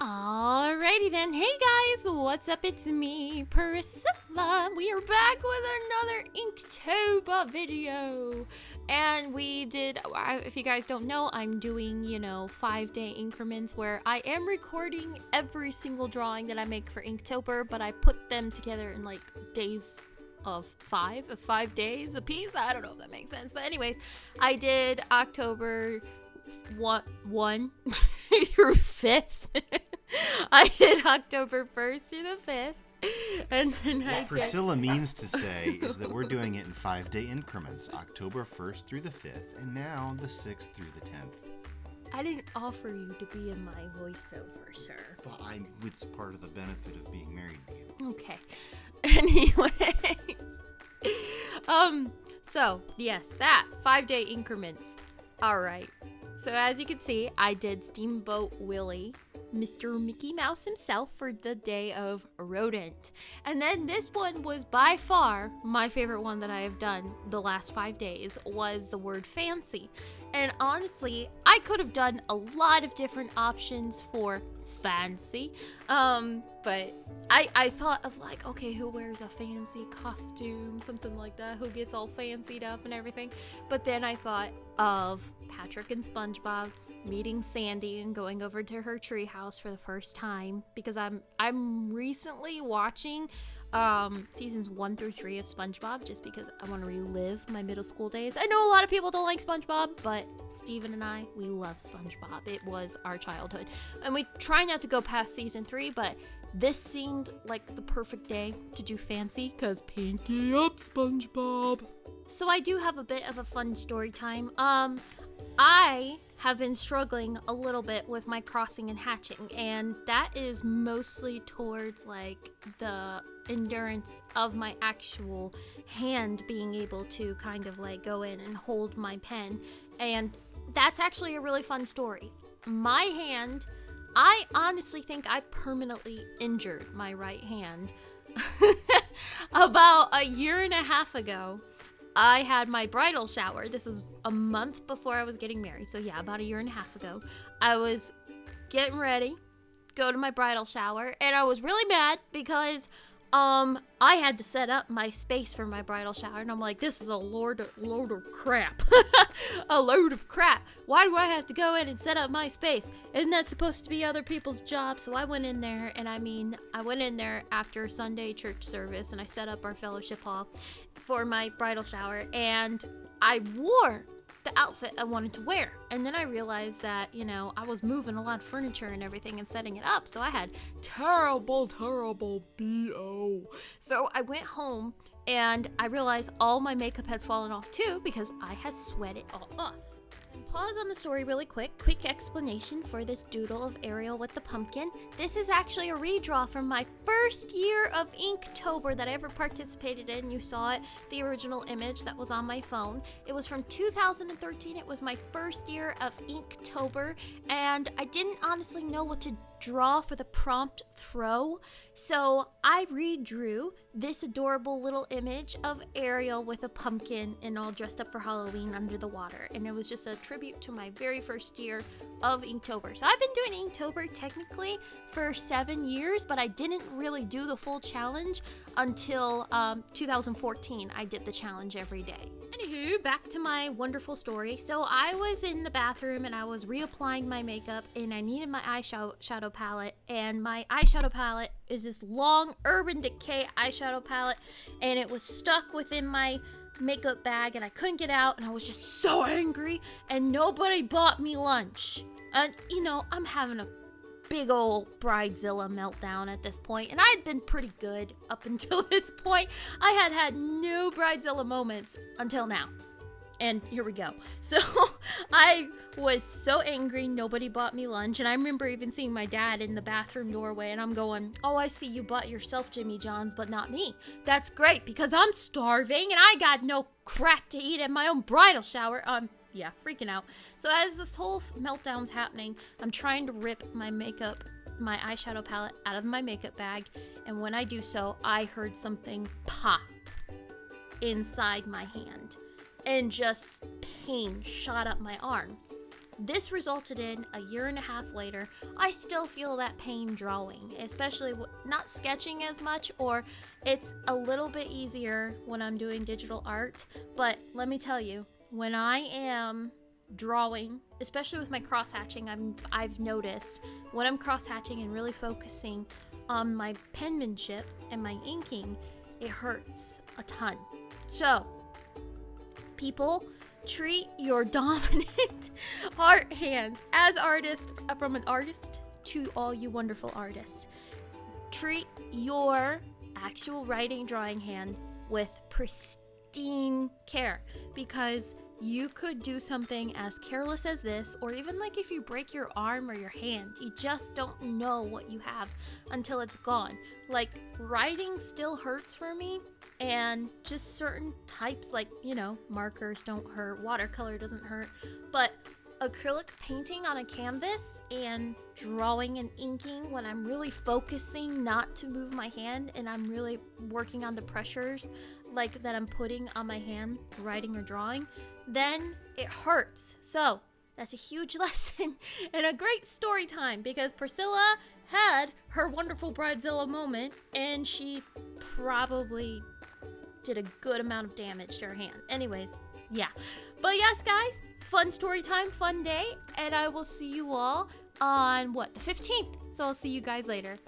Alrighty then. Hey guys, what's up? It's me, Priscilla. We are back with another Inktober video. And we did, if you guys don't know, I'm doing, you know, five day increments where I am recording every single drawing that I make for Inktober, but I put them together in like days of five, of five days a piece. I don't know if that makes sense. But anyways, I did October one, one through fifth. I did October 1st through the 5th. And then what I Priscilla means to say is that we're doing it in five day increments October 1st through the 5th, and now the 6th through the 10th. I didn't offer you to be in my voiceover, sir. But I, it's part of the benefit of being married to you. Okay. Anyways. um, so, yes, that. Five day increments. Alright. So, as you can see, I did Steamboat Willie Mr. Mickey Mouse himself for the day of rodent. And then this one was by far my favorite one that I have done the last five days was the word fancy. And honestly, I could have done a lot of different options for fancy. Um, but I I thought of like, okay, who wears a fancy costume, something like that, who gets all fancied up and everything. But then I thought of Patrick and SpongeBob meeting Sandy and going over to her treehouse for the first time because I'm I'm recently watching um seasons 1 through 3 of SpongeBob just because I want to relive my middle school days. I know a lot of people don't like SpongeBob, but Steven and I, we love SpongeBob. It was our childhood. And we try not to go past season 3, but this seemed like the perfect day to do fancy cuz pinky up SpongeBob. So I do have a bit of a fun story time. Um I have been struggling a little bit with my crossing and hatching, and that is mostly towards like the endurance of my actual hand being able to kind of like go in and hold my pen. And that's actually a really fun story. My hand, I honestly think I permanently injured my right hand about a year and a half ago. I had my bridal shower. This was a month before I was getting married. So, yeah, about a year and a half ago. I was getting ready, go to my bridal shower, and I was really mad because um I had to set up my space for my bridal shower and I'm like this is a load of, load of crap. a load of crap. Why do I have to go in and set up my space? Isn't that supposed to be other people's job? So I went in there and I mean I went in there after Sunday church service and I set up our fellowship hall for my bridal shower and I wore the outfit I wanted to wear. And then I realized that, you know, I was moving a lot of furniture and everything and setting it up. So I had terrible, terrible BO. So I went home and I realized all my makeup had fallen off too because I had sweat it all off. Pause on the story really quick. Quick explanation for this doodle of Ariel with the pumpkin. This is actually a redraw from my first year of Inktober that I ever participated in. You saw it, the original image that was on my phone. It was from 2013. It was my first year of Inktober, and I didn't honestly know what to draw for the prompt throw. So I redrew this adorable little image of Ariel with a pumpkin and all dressed up for Halloween under the water. And it was just a tribute to my very first year of Inktober. So I've been doing Inktober technically for seven years, but I didn't really do the full challenge until um, 2014. I did the challenge every day. Anywho, back to my wonderful story. So I was in the bathroom and I was reapplying my makeup and I needed my eyeshadow shadow palette. And my eyeshadow palette is this long Urban Decay eyeshadow palette and it was stuck within my makeup bag and I couldn't get out and I was just so angry and nobody bought me lunch. And you know, I'm having a big old bridezilla meltdown at this point and I had been pretty good up until this point. I had had no bridezilla moments until now. And here we go. So I was so angry, nobody bought me lunch. And I remember even seeing my dad in the bathroom doorway, and I'm going, Oh, I see you bought yourself Jimmy John's, but not me. That's great because I'm starving and I got no crap to eat at my own bridal shower. Um, yeah, freaking out. So as this whole meltdown's happening, I'm trying to rip my makeup, my eyeshadow palette out of my makeup bag. And when I do so, I heard something pop inside my hand and just pain shot up my arm. this resulted in a year and a half later, I still feel that pain drawing, especially not sketching as much, or it's a little bit easier when I'm doing digital art. But let me tell you, when I am drawing, especially with my cross hatching, I'm I've noticed when I'm cross hatching and really focusing on my penmanship and my inking, it hurts a ton. So, people treat your dominant art hands as artists uh, from an artist to all you wonderful artists. Treat your actual writing drawing hand with pristine care because you could do something as careless as this, or even like if you break your arm or your hand, you just don't know what you have until it's gone. Like, writing still hurts for me, and just certain types, like, you know, markers don't hurt, watercolor doesn't hurt, but acrylic painting on a canvas and drawing and inking when I'm really focusing not to move my hand and I'm really working on the pressures like that I'm putting on my hand writing or drawing then it hurts. So that's a huge lesson and a great story time because Priscilla had her wonderful Bridezilla moment and she probably did a good amount of damage to her hand. Anyways, yeah. But yes, guys, fun story time, fun day, and I will see you all on what, the 15th. So I'll see you guys later.